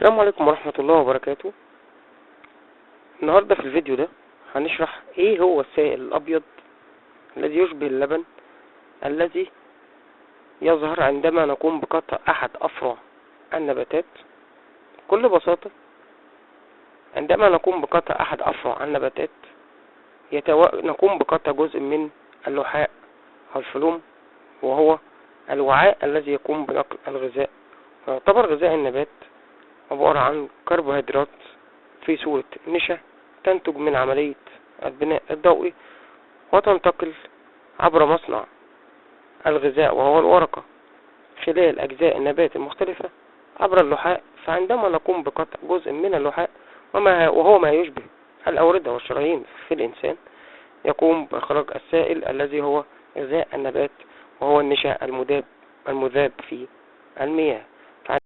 السلام عليكم ورحمة الله وبركاته. النهاردة في الفيديو ده هنشرح إيه هو السائل الأبيض الذي يشبه اللبن الذي يظهر عندما نقوم بقطع أحد أفرع النباتات. بكل بساطة عندما نقوم بقطع أحد أفرع النباتات يتو... نقوم بقطع جزء من اللحاء الفلوم وهو الوعاء الذي يقوم بنقل الغذاء. ويعتبر غذاء النبات عبارة عن كربوهيدرات في صورة نشا تنتج من عملية البناء الضوئي وتنتقل عبر مصنع الغذاء وهو الورقة خلال أجزاء النبات المختلفة عبر اللحاء. فعندما نقوم بقطع جزء من اللحاء وما وهو ما يشبه الأوردة والشرايين في الإنسان يقوم بإخراج السائل الذي هو غذاء النبات وهو النشا المذاب المذاب في المياه.